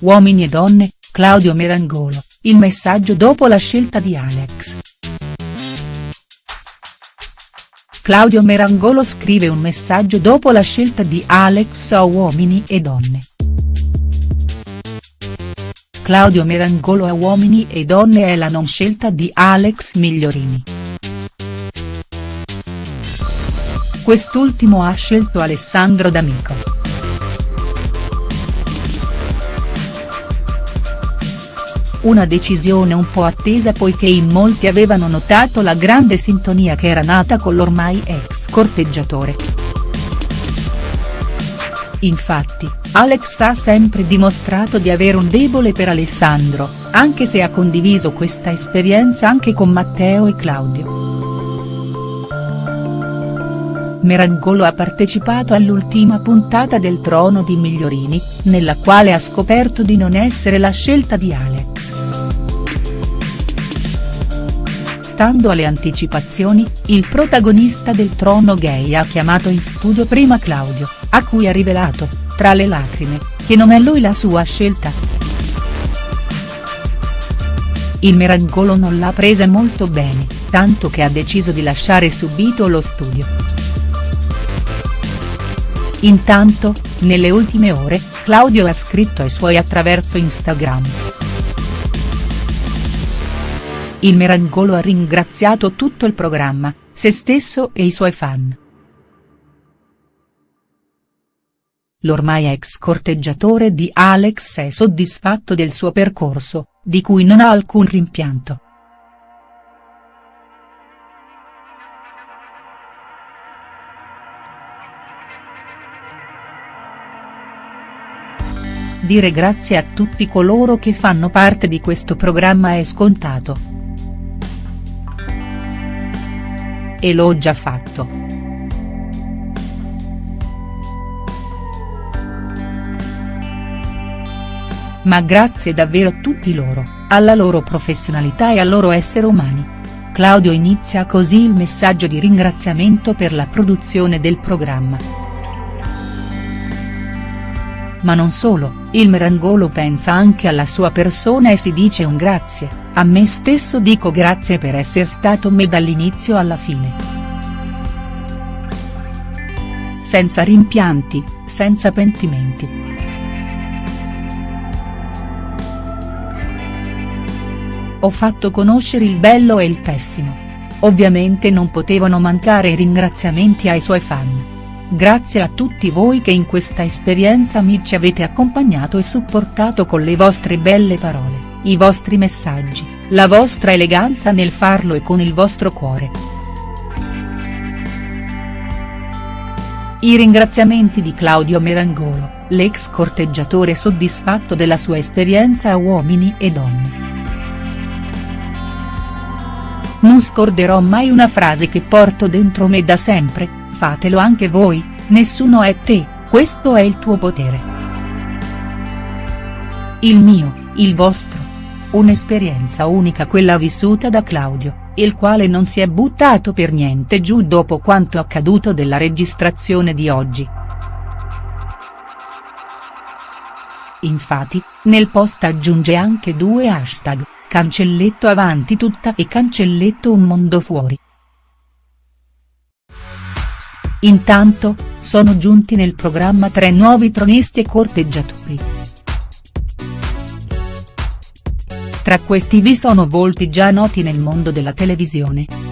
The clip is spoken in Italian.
Uomini e donne, Claudio Merangolo, il messaggio dopo la scelta di Alex. Claudio Merangolo scrive un messaggio dopo la scelta di Alex a Uomini e donne. Claudio Merangolo a Uomini e donne è la non scelta di Alex Migliorini. Quest'ultimo ha scelto Alessandro D'Amico. Una decisione un po' attesa poiché in molti avevano notato la grande sintonia che era nata con l'ormai ex corteggiatore. Infatti, Alex ha sempre dimostrato di avere un debole per Alessandro, anche se ha condiviso questa esperienza anche con Matteo e Claudio. Merangolo ha partecipato all'ultima puntata del Trono di Migliorini, nella quale ha scoperto di non essere la scelta di Alex. Stando alle anticipazioni, il protagonista del Trono gay ha chiamato in studio prima Claudio, a cui ha rivelato, tra le lacrime, che non è lui la sua scelta. Il Merangolo non l'ha presa molto bene, tanto che ha deciso di lasciare subito lo studio. Intanto, nelle ultime ore, Claudio ha scritto ai suoi attraverso Instagram. Il Merangolo ha ringraziato tutto il programma, se stesso e i suoi fan. L'ormai ex corteggiatore di Alex è soddisfatto del suo percorso, di cui non ha alcun rimpianto. Dire grazie a tutti coloro che fanno parte di questo programma è scontato. E l'ho già fatto. Ma grazie davvero a tutti loro, alla loro professionalità e al loro essere umani. Claudio inizia così il messaggio di ringraziamento per la produzione del programma. Ma non solo, il Merangolo pensa anche alla sua persona e si dice un grazie, a me stesso dico grazie per essere stato me dall'inizio alla fine. Senza rimpianti, senza pentimenti. Ho fatto conoscere il bello e il pessimo. Ovviamente non potevano mancare i ringraziamenti ai suoi fan. Grazie a tutti voi che in questa esperienza mi ci avete accompagnato e supportato con le vostre belle parole, i vostri messaggi, la vostra eleganza nel farlo e con il vostro cuore. I ringraziamenti di Claudio Merangolo, l'ex corteggiatore soddisfatto della sua esperienza a uomini e donne. Non scorderò mai una frase che porto dentro me da sempre, fatelo anche voi, nessuno è te, questo è il tuo potere. Il mio, il vostro. Un'esperienza unica quella vissuta da Claudio, il quale non si è buttato per niente giù dopo quanto accaduto della registrazione di oggi. Infatti, nel post aggiunge anche due hashtag, cancelletto avanti tutta e cancelletto un mondo fuori. Intanto, sono giunti nel programma tre nuovi tronisti e corteggiatori. Tra questi vi sono volti già noti nel mondo della televisione.